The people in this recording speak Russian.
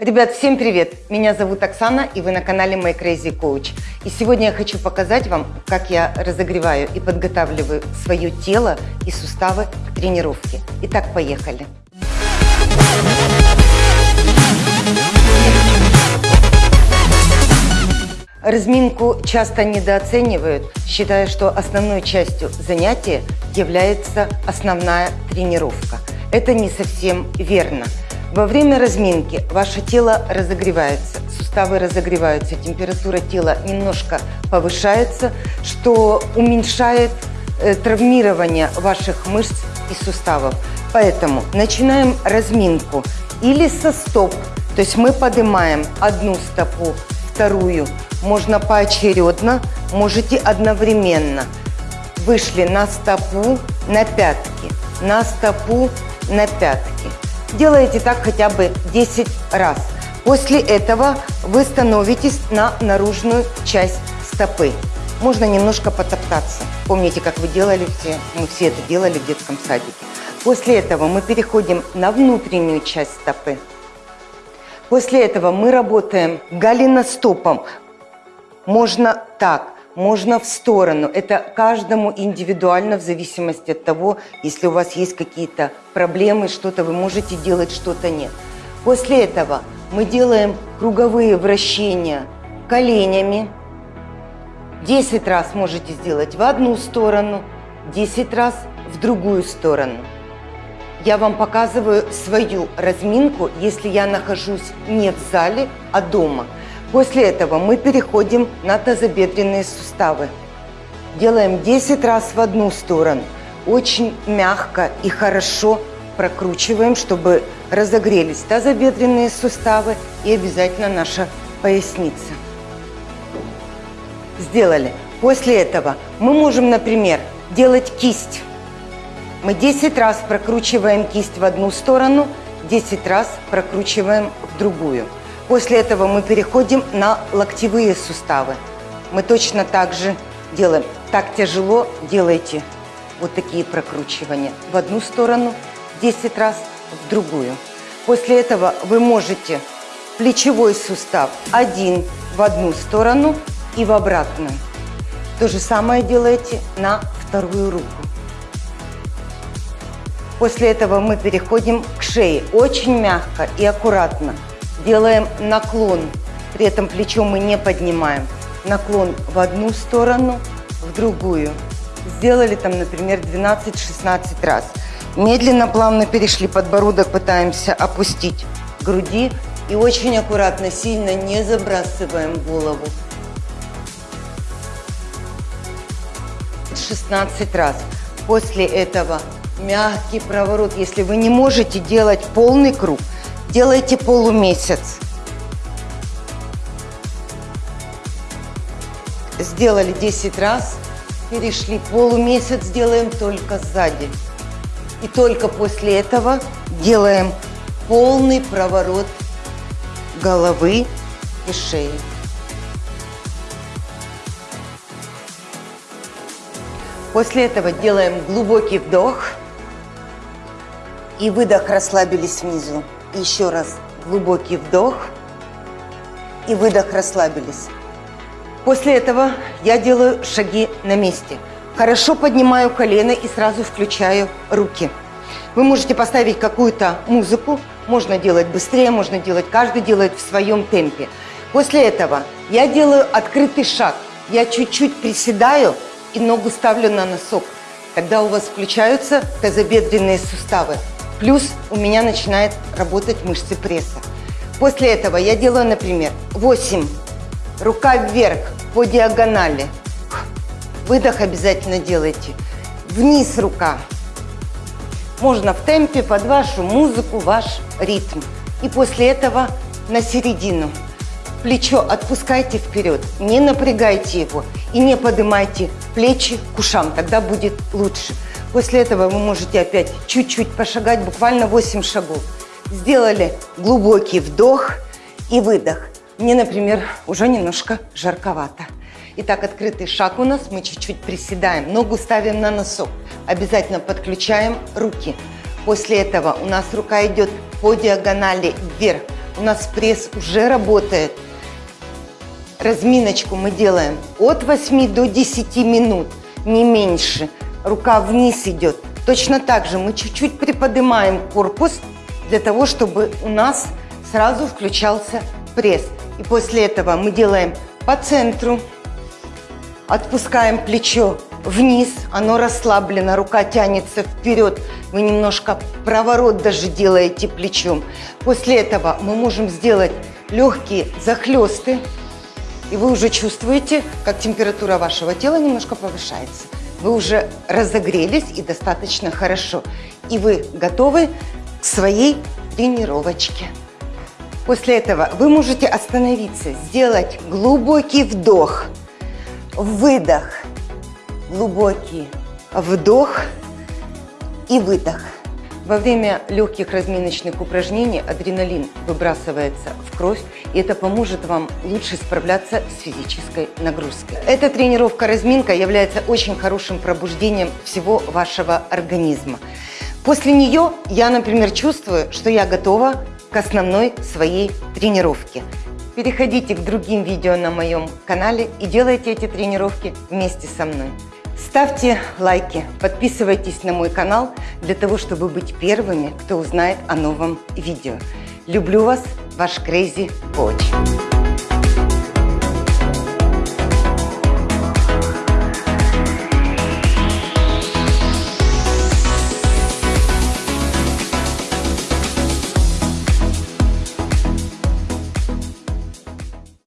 Ребят, всем привет! Меня зовут Оксана, и вы на канале My Crazy Coach. И сегодня я хочу показать вам, как я разогреваю и подготавливаю свое тело и суставы к тренировке. Итак, поехали! Разминку часто недооценивают, считая, что основной частью занятия является основная тренировка. Это не совсем верно. Во время разминки ваше тело разогревается, суставы разогреваются, температура тела немножко повышается, что уменьшает э, травмирование ваших мышц и суставов. Поэтому начинаем разминку или со стоп, то есть мы поднимаем одну стопу, вторую, можно поочередно, можете одновременно. Вышли на стопу, на пятки, на стопу, на пятки. Делаете так хотя бы 10 раз. После этого вы становитесь на наружную часть стопы. Можно немножко потоптаться. Помните, как вы делали все? Мы все это делали в детском садике. После этого мы переходим на внутреннюю часть стопы. После этого мы работаем голеностопом. Можно так, можно в сторону. Это каждому индивидуально в зависимости от того, если у вас есть какие-то проблемы, что-то вы можете делать, что-то нет. После этого мы делаем круговые вращения коленями. 10 раз можете сделать в одну сторону, 10 раз в другую сторону. Я вам показываю свою разминку, если я нахожусь не в зале, а дома – После этого мы переходим на тазобедренные суставы. Делаем 10 раз в одну сторону. Очень мягко и хорошо прокручиваем, чтобы разогрелись тазобедренные суставы и обязательно наша поясница. Сделали. После этого мы можем, например, делать кисть. Мы 10 раз прокручиваем кисть в одну сторону, 10 раз прокручиваем в другую. После этого мы переходим на локтевые суставы. Мы точно так же делаем. Так тяжело делайте вот такие прокручивания. В одну сторону 10 раз, в другую. После этого вы можете плечевой сустав один в одну сторону и в обратную. То же самое делаете на вторую руку. После этого мы переходим к шее. Очень мягко и аккуратно делаем наклон, при этом плечо мы не поднимаем. Наклон в одну сторону, в другую. Сделали там, например, 12-16 раз. Медленно, плавно перешли подбородок, пытаемся опустить груди. И очень аккуратно, сильно не забрасываем голову. 16 раз. После этого мягкий проворот. Если вы не можете делать полный круг, делайте полумесяц. Сделали 10 раз, перешли полумесяц, делаем только сзади. И только после этого делаем полный проворот головы и шеи. После этого делаем глубокий вдох и выдох, расслабились внизу. Еще раз глубокий вдох и выдох, расслабились. После этого я делаю шаги на месте. Хорошо поднимаю колено и сразу включаю руки. Вы можете поставить какую-то музыку, можно делать быстрее, можно делать, каждый делает в своем темпе. После этого я делаю открытый шаг. Я чуть-чуть приседаю и ногу ставлю на носок. Тогда у вас включаются тазобедренные суставы. Плюс у меня начинает работать мышцы пресса. После этого я делаю, например, 8. Рука вверх по диагонали. Выдох обязательно делайте. Вниз рука. Можно в темпе под вашу музыку, ваш ритм. И после этого на середину. Плечо отпускайте вперед, не напрягайте его и не поднимайте плечи к ушам, тогда будет лучше. После этого вы можете опять чуть-чуть пошагать, буквально 8 шагов. Сделали глубокий вдох и выдох. Мне, например, уже немножко жарковато. Итак, открытый шаг у нас. Мы чуть-чуть приседаем, ногу ставим на носок. Обязательно подключаем руки. После этого у нас рука идет по диагонали вверх. у нас пресс уже работает. Разминочку мы делаем от 8 до 10 минут, не меньше. Рука вниз идет. Точно так же мы чуть-чуть приподнимаем корпус для того, чтобы у нас сразу включался пресс. И после этого мы делаем по центру, отпускаем плечо вниз, оно расслаблено, рука тянется вперед, вы немножко проворот даже делаете плечом. После этого мы можем сделать легкие захлесты, и вы уже чувствуете, как температура вашего тела немножко повышается. Вы уже разогрелись и достаточно хорошо. И вы готовы к своей тренировочке. После этого вы можете остановиться, сделать глубокий вдох, выдох, глубокий вдох и выдох. Во время легких разминочных упражнений адреналин выбрасывается в кровь, и это поможет вам лучше справляться с физической нагрузкой. Эта тренировка-разминка является очень хорошим пробуждением всего вашего организма. После нее я, например, чувствую, что я готова к основной своей тренировке. Переходите к другим видео на моем канале и делайте эти тренировки вместе со мной. Ставьте лайки, подписывайтесь на мой канал для того, чтобы быть первыми, кто узнает о новом видео. Люблю вас, ваш Crazy Coach.